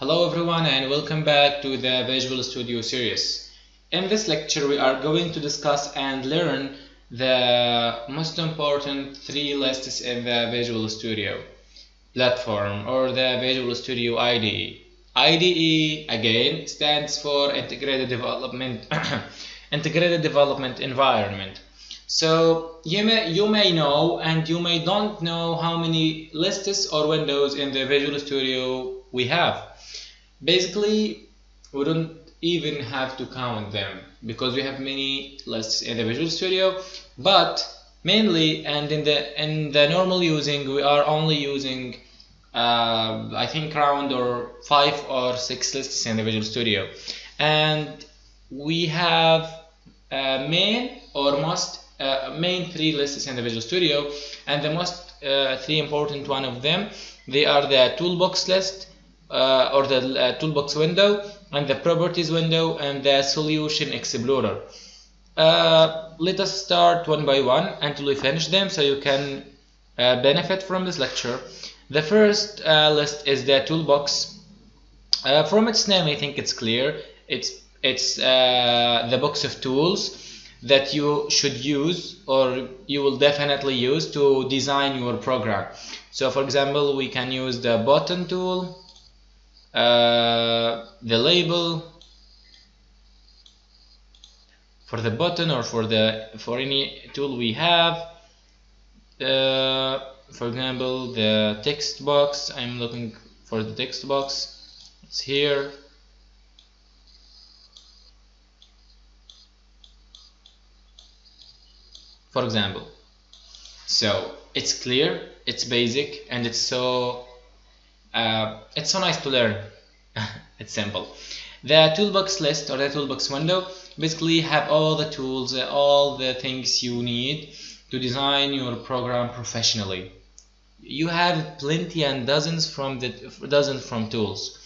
Hello everyone and welcome back to the Visual Studio series. In this lecture we are going to discuss and learn the most important three lists in the Visual Studio platform or the Visual Studio IDE. IDE again stands for Integrated Development Integrated Development Environment. So you may you may know and you may don't know how many lists or windows in the Visual Studio we have. Basically we don't even have to count them because we have many lists in the Visual Studio but mainly and in the in the normal using we are only using uh, I think around or five or six lists in the Visual Studio. And we have uh, main or most uh, main three lists in the Visual Studio. And the most uh, three important one of them they are the toolbox list uh, or the uh, toolbox window and the properties window and the solution explorer. Uh, let us start one by one until we finish them so you can uh, benefit from this lecture. The first uh, list is the toolbox. Uh, from its name I think it's clear. It's it's the box of tools that you should use or you will definitely use to design your program. So for example we can use the button tool uh, the label for the button or for the for any tool we have uh, for example the text box. I'm looking for the text box. It's here. For example. So it's clear it's basic and it's so uh, it's so nice to learn. It's simple. The toolbox list or the toolbox window basically have all the tools uh, all the things you need to design your program professionally. You have plenty and dozens from the dozens from tools.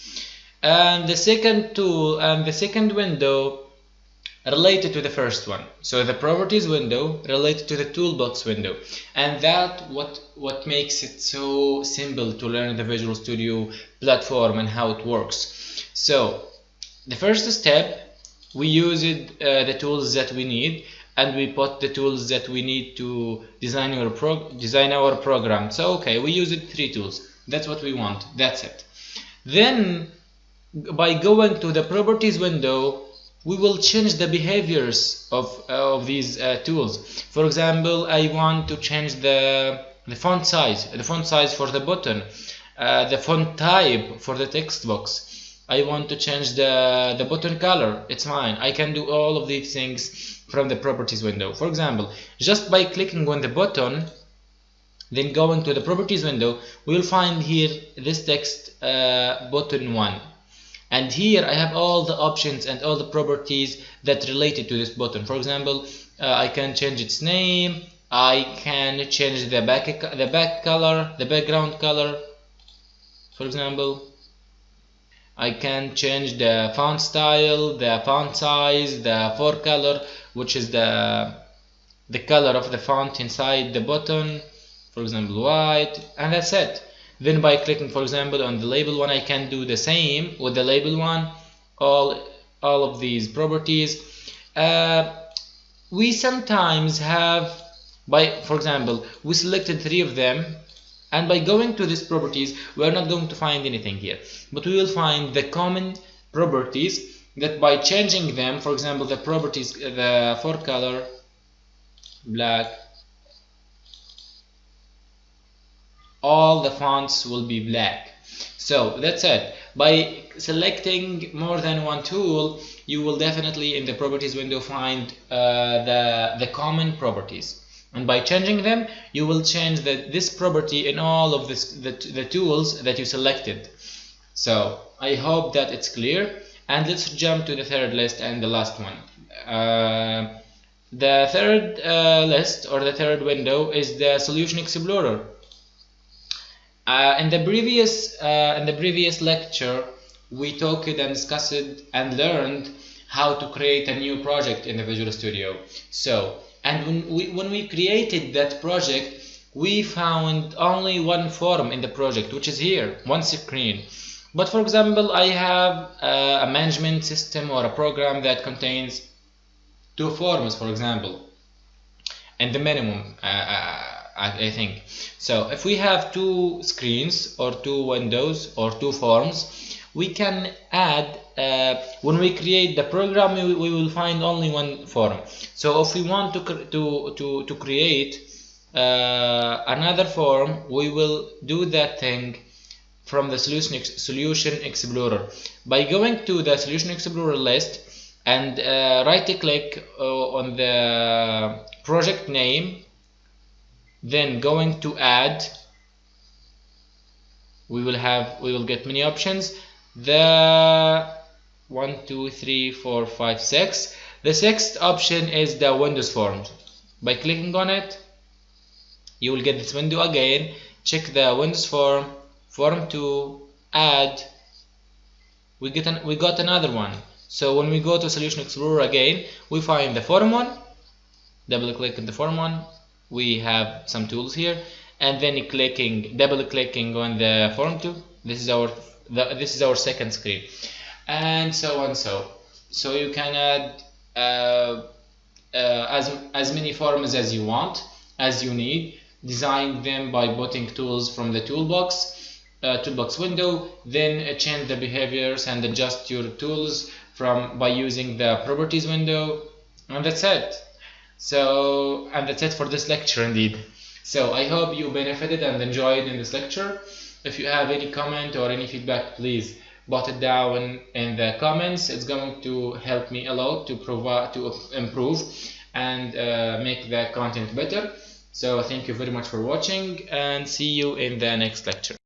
And the second tool and the second window related to the first one. So the properties window related to the toolbox window. And that what what makes it so simple to learn the Visual Studio platform and how it works. So the first step we use uh, the tools that we need and we put the tools that we need to design our pro design our program. So okay we use it three tools. That's what we want. That's it. Then by going to the properties window we will change the behaviors of, uh, of these uh, tools. For example I want to change the the font size the font size for the button uh, the font type for the text box. I want to change the the button color. It's fine. I can do all of these things from the properties window. For example just by clicking on the button then going to the properties window we will find here this text uh, button 1 and here I have all the options and all the properties that related to this button. For example uh, I can change its name I can change the back the back color the background color. For example I can change the font style the font size the fore color which is the the color of the font inside the button. For example white and that's it then by clicking for example on the label one I can do the same with the label one all all of these properties. Uh, we sometimes have by for example we selected three of them and by going to these properties we are not going to find anything here. But we will find the common properties that by changing them for example the properties the fore color black all the fonts will be black. So that's it. By selecting more than one tool you will definitely in the properties window find uh, the the common properties. And by changing them you will change the, this property in all of this, the, the tools that you selected. So I hope that it's clear. And let's jump to the third list and the last one. Uh, the third uh, list or the third window is the solution explorer uh, in the previous uh, in the previous lecture, we talked and discussed and learned how to create a new project in the Visual Studio. So, and when we when we created that project, we found only one form in the project, which is here, one screen. but for example I have uh, a management system or a program that contains two forms for example and the minimum uh, uh I, I think. So if we have two screens or two windows or two forms we can add uh, when we create the program we, we, will find only one form. So if we want to to to, to create uh, another form we will do that thing from the solution solution explorer. By going to the solution explorer list and uh, right click uh, on the project name then going to add we will have we will get many options. The one two three four five six. The sixth option is the windows form. By clicking on it you will get this window again. Check the windows form form to add. We get an, we got another one. So when we go to solution explorer again we find the form one double click on the form one we have some tools here and then clicking double clicking on the form 2 this is our the, this is our second screen. And so on so. So you can add uh, uh, as, as many forms as you want as you need. Design them by putting tools from the toolbox uh, toolbox window. Then change the behaviors and adjust your tools from by using the properties window. And that's it so, and that's it for this lecture indeed. So, I hope you benefited and enjoyed in this lecture. If you have any comment or any feedback, please put it down in the comments. It's going to help me a lot to provide to improve and uh, make the content better. So, thank you very much for watching and see you in the next lecture.